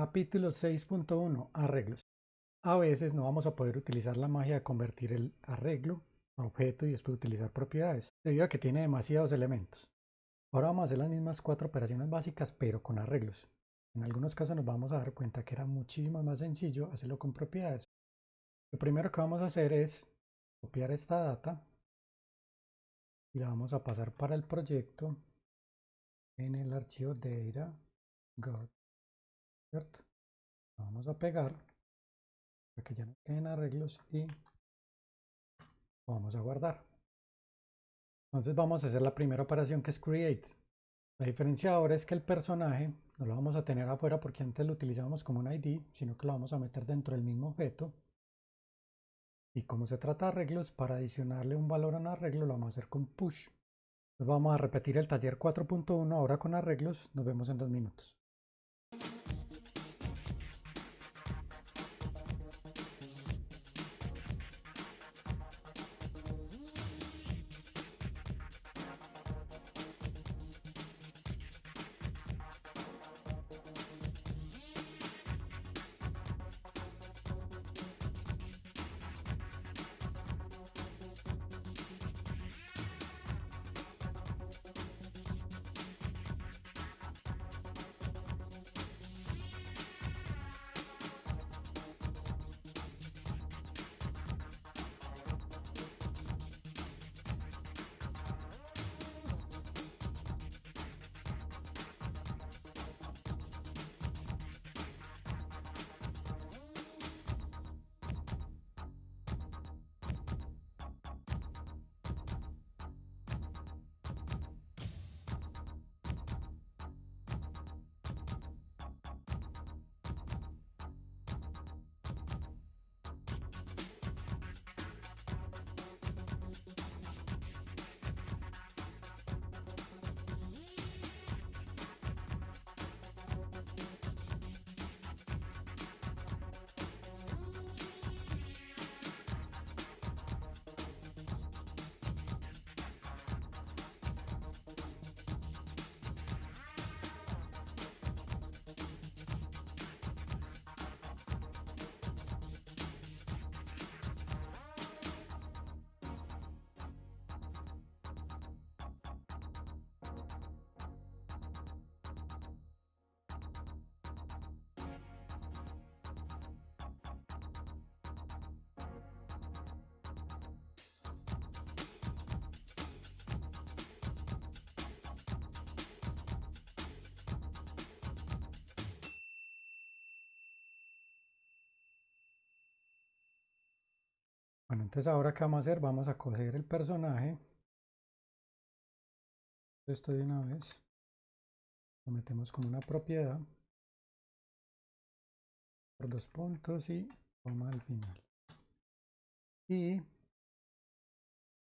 Capítulo 6.1 Arreglos. A veces no vamos a poder utilizar la magia de convertir el arreglo a objeto y después utilizar propiedades, debido a que tiene demasiados elementos. Ahora vamos a hacer las mismas cuatro operaciones básicas, pero con arreglos. En algunos casos nos vamos a dar cuenta que era muchísimo más sencillo hacerlo con propiedades. Lo primero que vamos a hacer es copiar esta data y la vamos a pasar para el proyecto en el archivo data ¿cierto? vamos a pegar para que ya no queden arreglos y vamos a guardar. Entonces vamos a hacer la primera operación que es create. La diferencia ahora es que el personaje no lo vamos a tener afuera porque antes lo utilizábamos como un ID, sino que lo vamos a meter dentro del mismo objeto. Y como se trata de arreglos, para adicionarle un valor a un arreglo lo vamos a hacer con push. Entonces vamos a repetir el taller 4.1 ahora con arreglos. Nos vemos en dos minutos. Bueno, entonces ahora qué vamos a hacer, vamos a coger el personaje. Esto de una vez. Lo metemos como una propiedad. Por dos puntos y toma al final. Y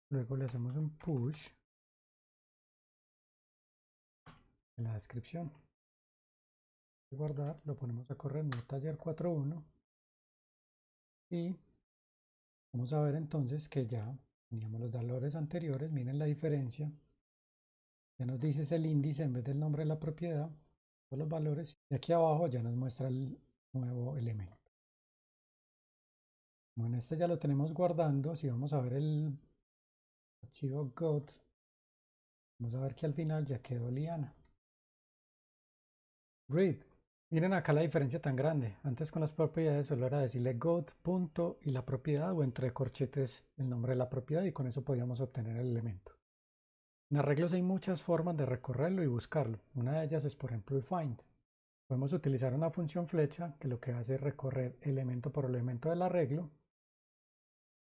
luego le hacemos un push en la descripción. Guardar, lo ponemos a correr en el taller 4.1 y Vamos a ver entonces que ya teníamos los valores anteriores, miren la diferencia. Ya nos dice el índice en vez del nombre de la propiedad, todos los valores. Y aquí abajo ya nos muestra el nuevo elemento. Bueno, este ya lo tenemos guardando. Si vamos a ver el archivo GOT, vamos a ver que al final ya quedó liana. Read. Miren acá la diferencia tan grande. Antes con las propiedades solo era decirle God, punto y la propiedad o entre corchetes el nombre de la propiedad y con eso podíamos obtener el elemento. En arreglos hay muchas formas de recorrerlo y buscarlo. Una de ellas es por ejemplo el find. Podemos utilizar una función flecha que lo que hace es recorrer elemento por elemento del arreglo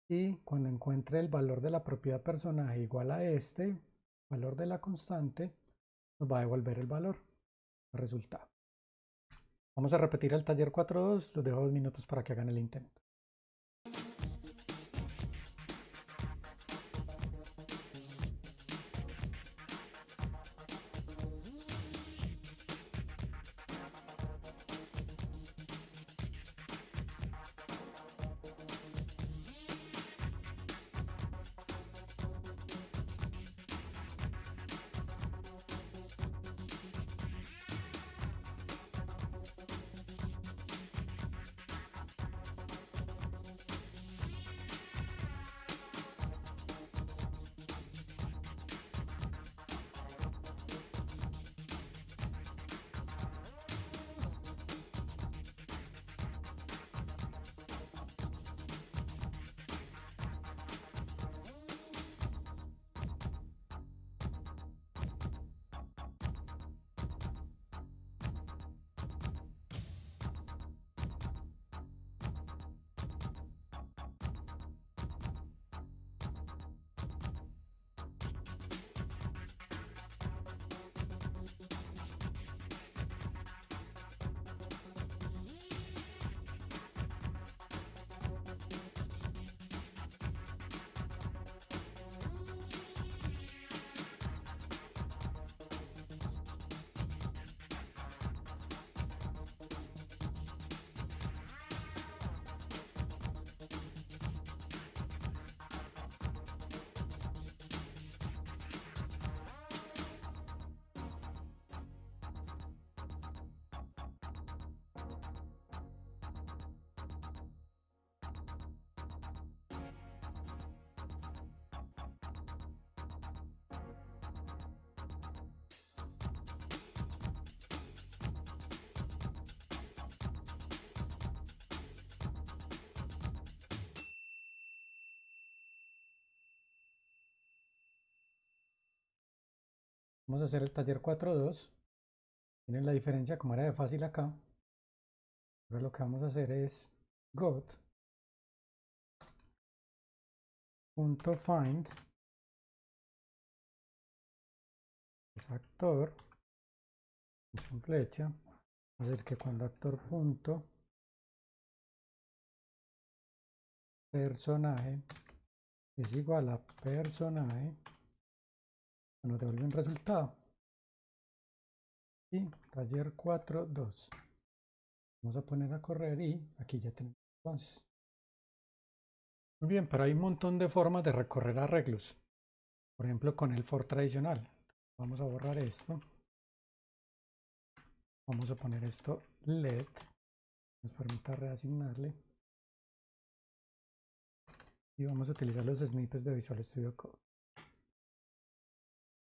y cuando encuentre el valor de la propiedad personaje igual a este valor de la constante nos va a devolver el valor, el resultado. Vamos a repetir el taller 4.2, los dejo dos minutos para que hagan el intento. Vamos a hacer el taller 4.2. Miren la diferencia como era de fácil acá. Ahora lo que vamos a hacer es got punto find es actor función flecha a decir que cuando actor punto personaje es igual a personaje nos devuelve un resultado. Y taller 4 2 vamos a poner a correr y aquí ya tenemos entonces. Muy bien pero hay un montón de formas de recorrer arreglos. Por ejemplo con el for tradicional. Vamos a borrar esto. Vamos a poner esto led. Nos permita reasignarle. Y vamos a utilizar los snippets de Visual Studio Code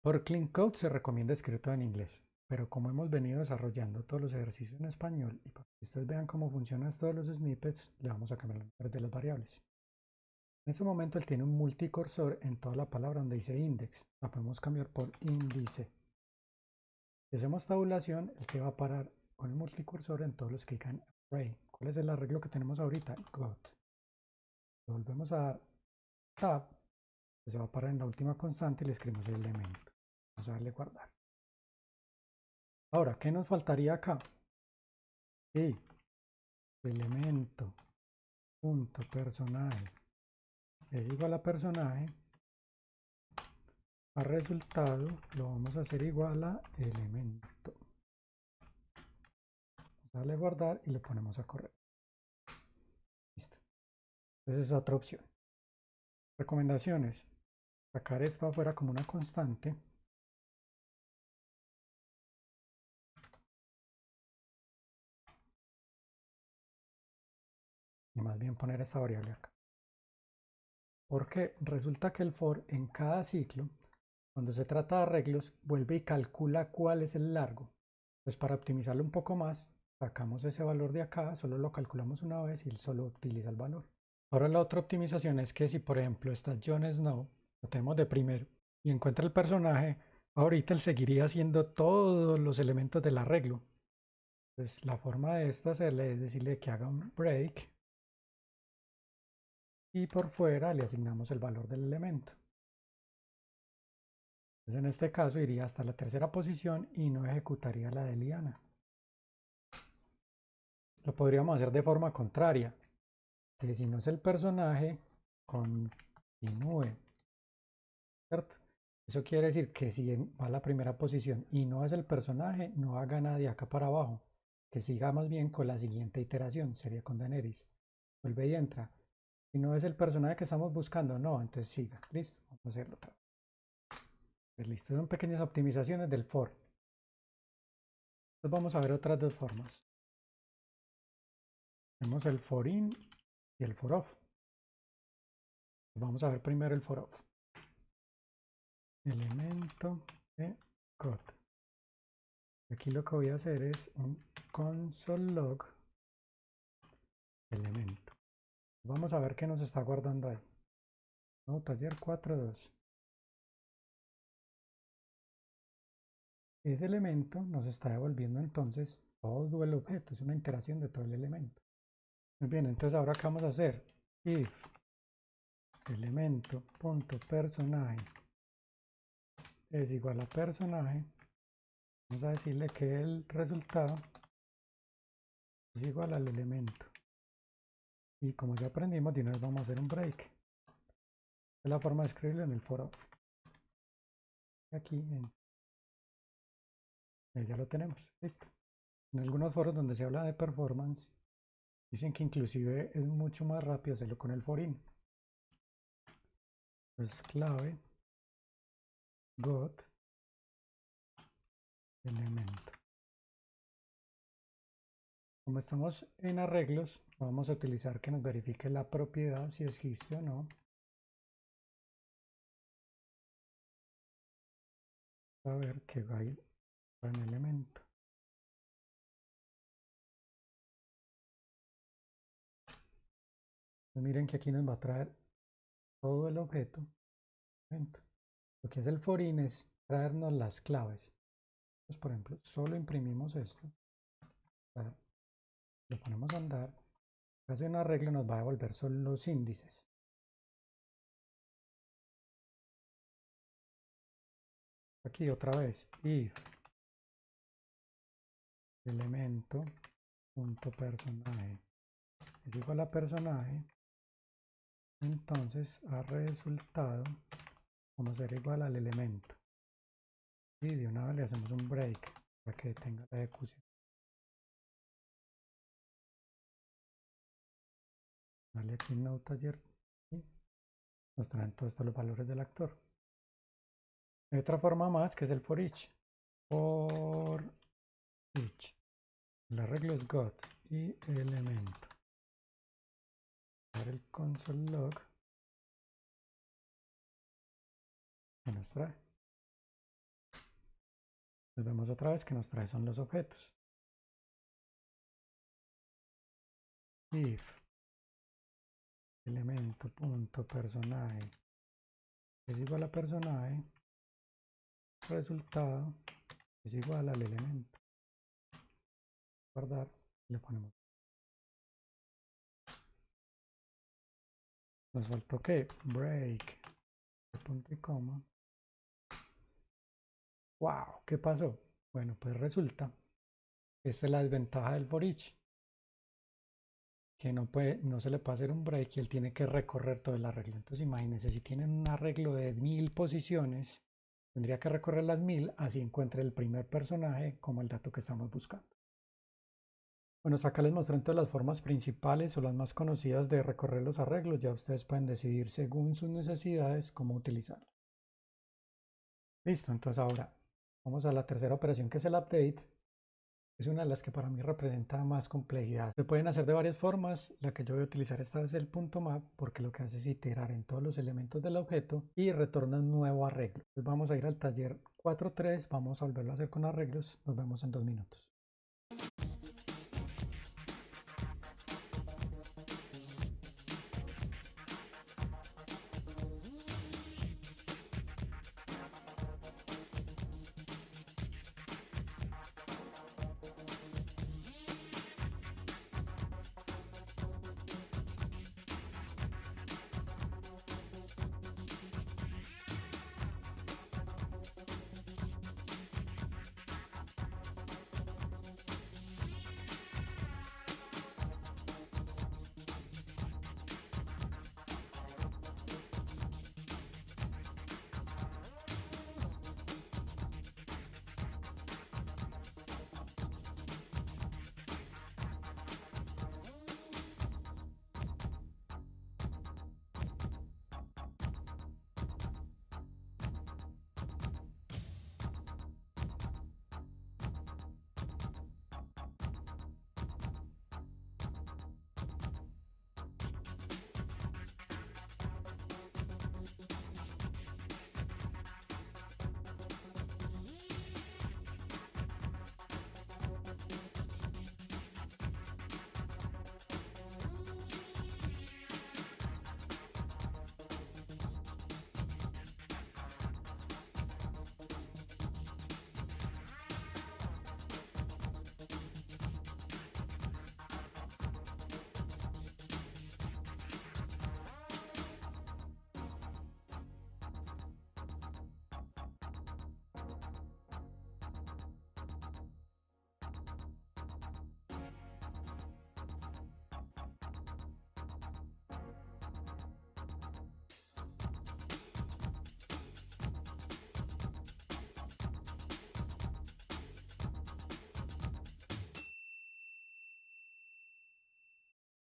por Clean Code se recomienda escribir todo en inglés, pero como hemos venido desarrollando todos los ejercicios en español y para que ustedes vean cómo funcionan todos los snippets, le vamos a cambiar el nombre de las variables. En este momento él tiene un multicursor en toda la palabra donde dice index. La podemos cambiar por índice. Si hacemos tabulación, él se va a parar con el multicursor en todos los que digan array. ¿Cuál es el arreglo que tenemos ahorita? Got. Volvemos a dar tab, se va a parar en la última constante y le escribimos el elemento. Vamos a darle guardar. Ahora, ¿qué nos faltaría acá? Y elemento punto personaje. Es igual a personaje. A resultado lo vamos a hacer igual a elemento. Darle guardar y le ponemos a correr. Listo. Esa es otra opción. Recomendaciones. Sacar esto afuera como una constante y más bien poner esta variable acá. Porque resulta que el for en cada ciclo, cuando se trata de arreglos, vuelve y calcula cuál es el largo. Pues para optimizarlo un poco más, sacamos ese valor de acá, solo lo calculamos una vez y él solo utiliza el valor. Ahora la otra optimización es que si por ejemplo está Jon Snow, lo tenemos de primero, y encuentra el personaje, ahorita él seguiría haciendo todos los elementos del arreglo. Pues la forma de esto hacerle es decirle que haga un break y por fuera le asignamos el valor del elemento. Entonces en este caso iría hasta la tercera posición y no ejecutaría la de Liana. Lo podríamos hacer de forma contraria, que si no es el personaje, continúe. ¿Cierto? Eso quiere decir que si va a la primera posición y no es el personaje, no haga nada de acá para abajo. Que siga más bien con la siguiente iteración, sería con Daenerys. Vuelve y entra y no es el personaje que estamos buscando, no, entonces siga. Listo, vamos a hacerlo otra vez. Pues listo, son pequeñas optimizaciones del for. Entonces vamos a ver otras dos formas. Tenemos el for in y el for off. Vamos a ver primero el for off. Elemento de code. Aquí lo que voy a hacer es un console log elemento. Vamos a ver qué nos está guardando ahí. No, taller 4.2. Ese elemento nos está devolviendo entonces todo el objeto. Es una interacción de todo el elemento. Muy bien, entonces ahora qué vamos a hacer? If elemento punto personaje es igual a personaje, vamos a decirle que el resultado es igual al elemento. Y como ya aprendimos, de una vez vamos a hacer un break. Es la forma de escribirlo en el foro. Aquí ya lo tenemos, listo. En algunos foros donde se habla de performance, dicen que inclusive es mucho más rápido hacerlo con el forin. Es clave got elemento. Como estamos en arreglos, vamos a utilizar que nos verifique la propiedad si existe o no. A ver qué hay en elemento. Pues miren que aquí nos va a traer todo el objeto. Lo que es el forin es traernos las claves. Entonces, por ejemplo, solo imprimimos esto. Lo ponemos a andar. Hace un arreglo nos va a devolver solo los índices. Aquí otra vez, if elemento punto personaje es igual a personaje, entonces a resultado vamos a ser igual al elemento. Y de una vez le hacemos un break para que tenga la ejecución. Vale, aquí en Taller nos traen todos estos los valores del actor. Hay otra forma más que es el for each. For each. El arreglo es got y elemento. el console log nos trae. Nos vemos otra vez que nos trae son los objetos. If elemento punto personaje. Es igual a personaje resultado es igual al elemento. Guardar le ponemos. Nos faltó que break. Punto y coma. Wow qué pasó bueno pues resulta esta es la desventaja del for each que no, puede, no se le puede hacer un break y él tiene que recorrer todo el arreglo. Entonces imagínense, si tienen un arreglo de mil posiciones, tendría que recorrer las mil, así encuentre el primer personaje como el dato que estamos buscando. Bueno, acá les mostré entonces las formas principales o las más conocidas de recorrer los arreglos. Ya ustedes pueden decidir según sus necesidades cómo utilizarlo. Listo, entonces ahora vamos a la tercera operación que es el update es una de las que para mí representa más complejidad. Se pueden hacer de varias formas. La que yo voy a utilizar esta vez es el punto map porque lo que hace es iterar en todos los elementos del objeto y retorna un nuevo arreglo. Vamos a ir al taller 4.3, vamos a volverlo a hacer con arreglos. Nos vemos en dos minutos.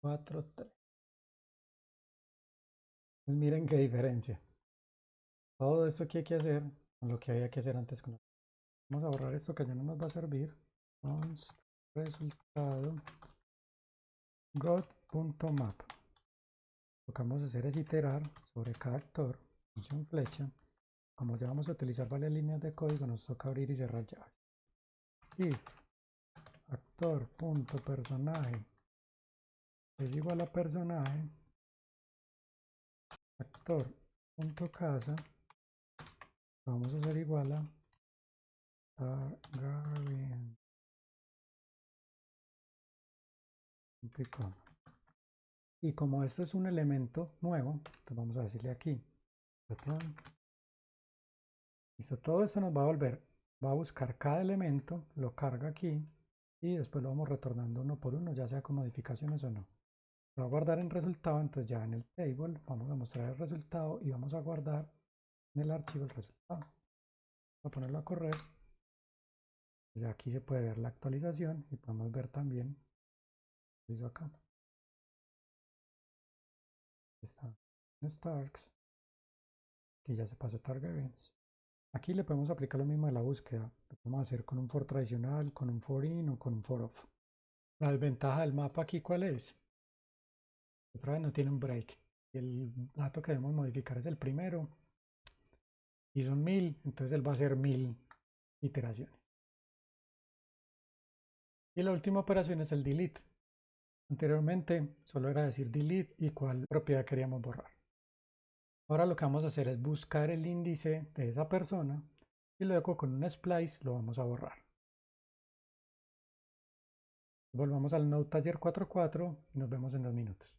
4, 3. Pues miren qué diferencia. Todo esto que hay que hacer lo que había que hacer antes. Con Vamos a borrar esto que ya no nos va a servir. Const resultado. Lo que vamos a hacer es iterar sobre cada actor, función flecha. Como ya vamos a utilizar varias líneas de código, nos toca abrir y cerrar llaves. If actor.personaje es igual a personaje actor punto casa vamos a hacer igual a Targaryen. Y como esto es un elemento nuevo, entonces vamos a decirle aquí, Listo, todo esto nos va a volver, va a buscar cada elemento, lo carga aquí y después lo vamos retornando uno por uno, ya sea con modificaciones o no. Lo a guardar en resultado, entonces ya en el table vamos a mostrar el resultado y vamos a guardar en el archivo el resultado. Voy a ponerlo a correr. Ya aquí se puede ver la actualización y podemos ver también lo hizo acá. Está en Starks. Que ya se pasó Targaryens. Aquí le podemos aplicar lo mismo de la búsqueda. Lo podemos hacer con un for tradicional, con un for in o con un for off. La desventaja del mapa aquí, ¿cuál es? Otra vez no tiene un break. el dato que debemos modificar es el primero. Y son mil, entonces él va a hacer mil iteraciones. Y la última operación es el delete. Anteriormente solo era decir delete y cuál propiedad queríamos borrar. Ahora lo que vamos a hacer es buscar el índice de esa persona y luego con un splice lo vamos a borrar. Volvamos al Node Taller 4.4 y nos vemos en dos minutos.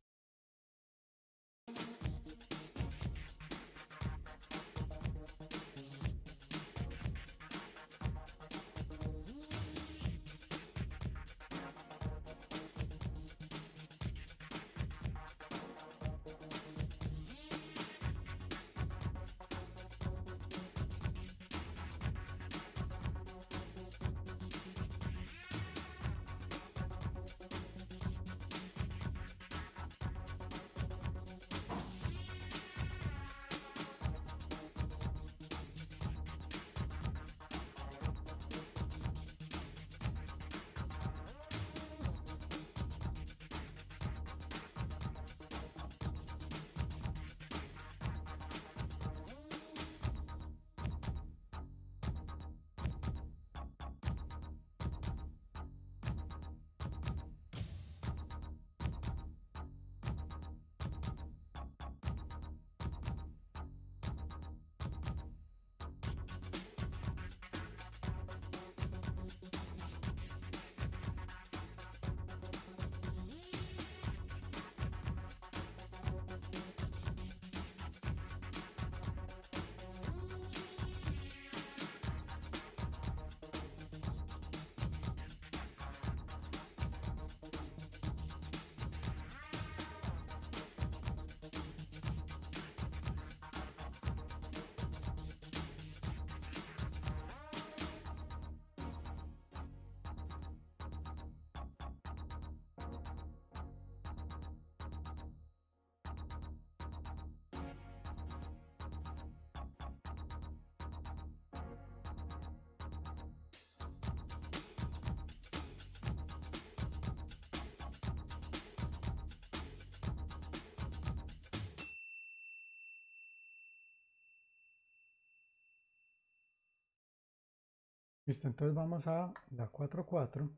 Listo, entonces vamos a la 4.4.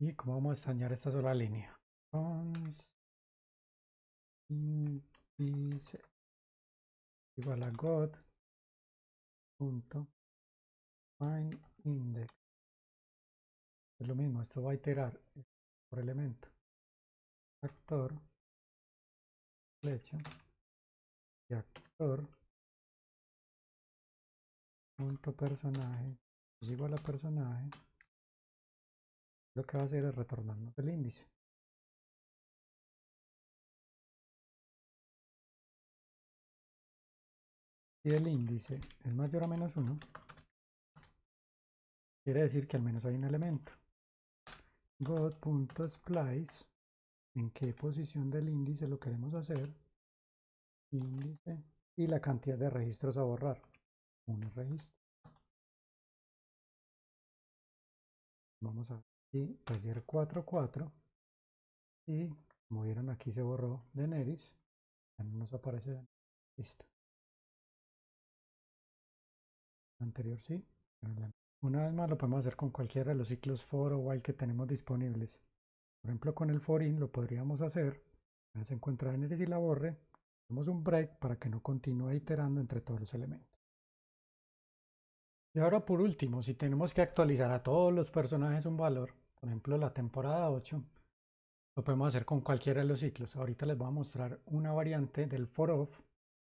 Y cómo vamos a extrañar esta sola línea. Cons índice igual a god punto find index. Es lo mismo, esto va a iterar por elemento. Actor, flecha y actor punto personaje. Es igual a personaje. Lo que va a hacer es retornarnos el índice. Y el índice es mayor a menos 1 quiere decir que al menos hay un elemento. God.splice en qué posición del índice lo queremos hacer índice. Y la cantidad de registros a borrar un registro. Vamos a aquí, taller 44 y como vieron aquí se borró de Neris, ya no nos aparece listo. Anterior sí, una vez más lo podemos hacer con cualquiera de los ciclos for o while que tenemos disponibles. Por ejemplo con el for in lo podríamos hacer, se encuentra Neris y la borre, Hacemos un break para que no continúe iterando entre todos los elementos. Y ahora por último, si tenemos que actualizar a todos los personajes un valor, por ejemplo la temporada 8, lo podemos hacer con cualquiera de los ciclos. Ahorita les voy a mostrar una variante del for of,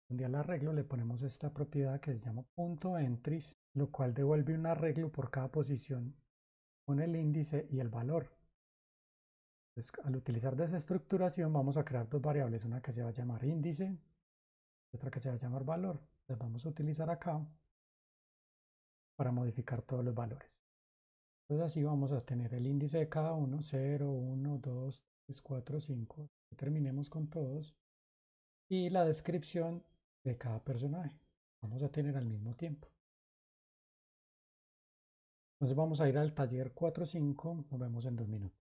donde al arreglo le ponemos esta propiedad que se llama punto entries, lo cual devuelve un arreglo por cada posición con el índice y el valor. al utilizar desestructuración vamos a crear dos variables, una que se va a llamar índice y otra que se va a llamar valor. Las vamos a utilizar acá para modificar todos los valores. Entonces así vamos a tener el índice de cada uno, 0, 1, 2, 3, 4, 5. Terminemos con todos. Y la descripción de cada personaje. Vamos a tener al mismo tiempo. Entonces vamos a ir al taller 4.5. Nos vemos en dos minutos.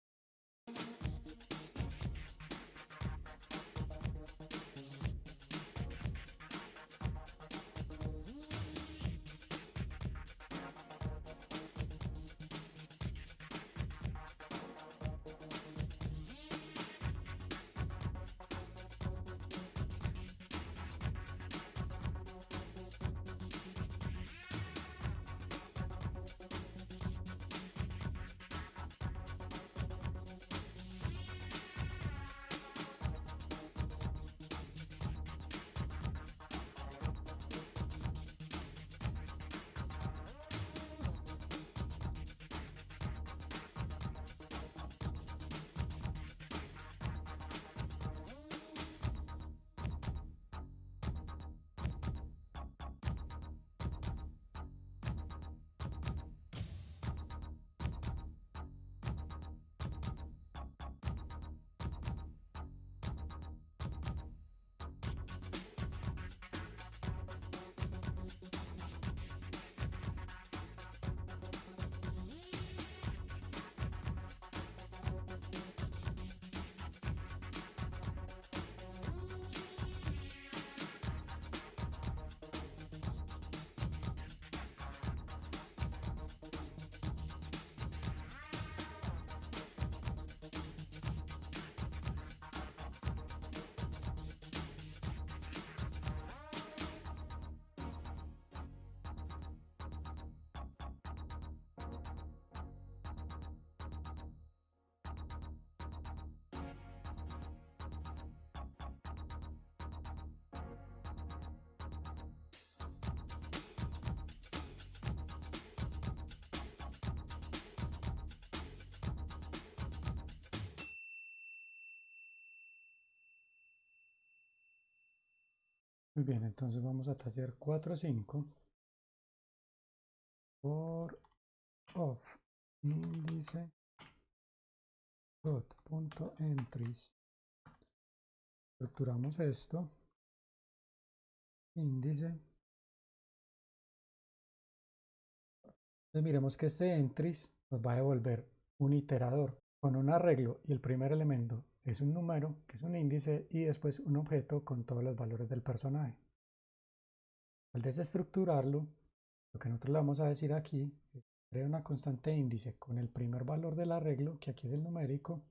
Muy bien, entonces vamos a taller 4.5 por of índice dot punto entries. Estructuramos esto. Índice. Entonces miremos que este entries nos va a devolver un iterador con un arreglo y el primer elemento es un número, que es un índice, y después un objeto con todos los valores del personaje. Al desestructurarlo, lo que nosotros le vamos a decir aquí es crear una constante índice con el primer valor del arreglo, que aquí es el numérico,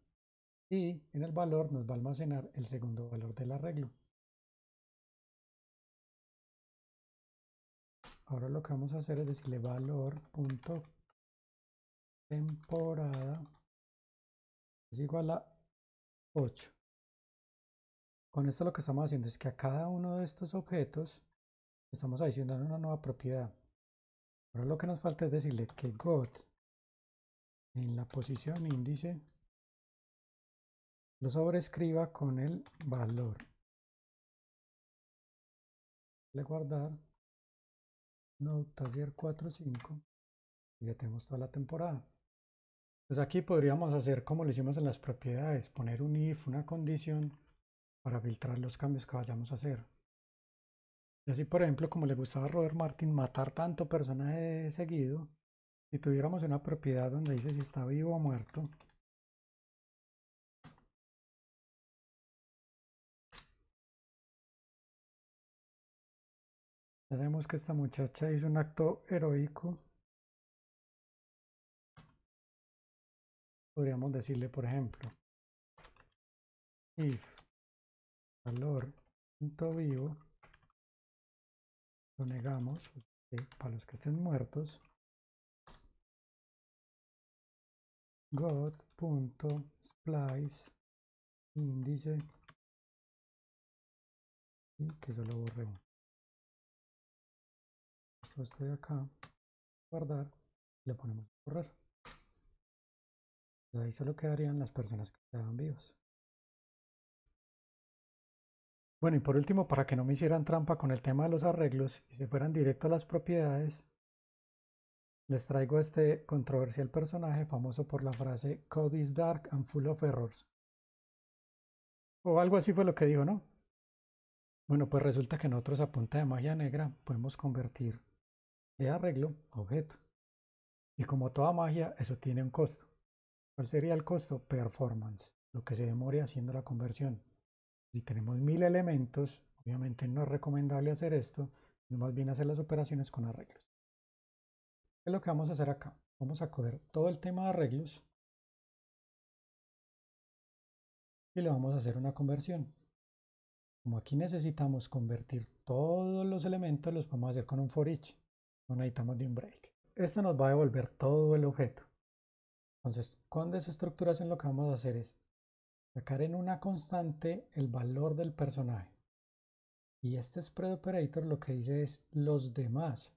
y en el valor nos va a almacenar el segundo valor del arreglo. Ahora lo que vamos a hacer es decirle valor punto temporada es igual a 8. Con esto lo que estamos haciendo es que a cada uno de estos objetos estamos adicionando una nueva propiedad. Ahora lo que nos falta es decirle que got en la posición índice lo sobrescriba con el valor. Le guardar no taller 45 y ya tenemos toda la temporada. Pues aquí podríamos hacer como lo hicimos en las propiedades, poner un if, una condición para filtrar los cambios que vayamos a hacer. Y así, por ejemplo, como le gustaba a Robert Martin matar tanto personaje seguido, si tuviéramos una propiedad donde dice si está vivo o muerto, Hacemos que esta muchacha hizo un acto heroico podríamos decirle, por ejemplo, if valor punto vivo lo negamos para los que estén muertos god.splice índice y que solo borre uno. Esto este de acá, guardar, le ponemos correr. Ahí solo quedarían las personas que quedaban vivas. Bueno, y por último, para que no me hicieran trampa con el tema de los arreglos y se fueran directo a las propiedades, les traigo este controversial personaje famoso por la frase Code is dark and full of errors. O algo así fue lo que dijo, ¿no? Bueno, pues resulta que nosotros a punta de magia negra podemos convertir de arreglo a objeto. Y como toda magia, eso tiene un costo. ¿Cuál sería el costo? Performance, lo que se demore haciendo la conversión. Si tenemos mil elementos, obviamente no es recomendable hacer esto, sino más bien hacer las operaciones con arreglos. ¿Qué es lo que vamos a hacer acá? Vamos a coger todo el tema de arreglos y le vamos a hacer una conversión. Como aquí necesitamos convertir todos los elementos, los vamos a hacer con un for each. No necesitamos de un break. Esto nos va a devolver todo el objeto. Entonces, con desestructuración lo que vamos a hacer es sacar en una constante el valor del personaje. Y este spread operator lo que dice es los demás.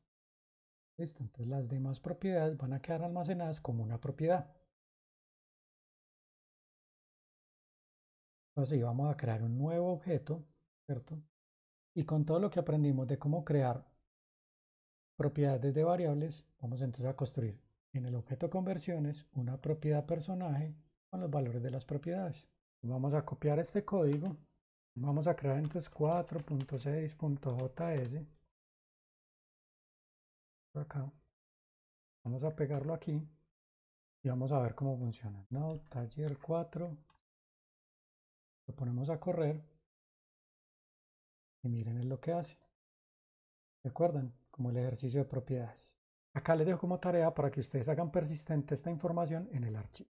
Listo, entonces las demás propiedades van a quedar almacenadas como una propiedad. Entonces vamos a crear un nuevo objeto y con todo lo que aprendimos de cómo crear propiedades de variables, vamos entonces a construir en el objeto conversiones una propiedad personaje con los valores de las propiedades. Vamos a copiar este código. Vamos a crear entonces 4.6.js. Acá. Vamos a pegarlo aquí y vamos a ver cómo funciona. No, taller 4. Lo ponemos a correr y miren lo que hace. ¿Recuerdan? Como el ejercicio de propiedades. Acá les dejo como tarea para que ustedes hagan persistente esta información en el archivo.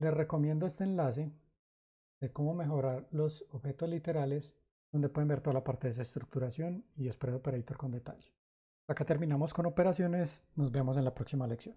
Les recomiendo este enlace de cómo mejorar los objetos literales, donde pueden ver toda la parte de estructuración y spread operator con detalle. Acá terminamos con operaciones, nos vemos en la próxima lección.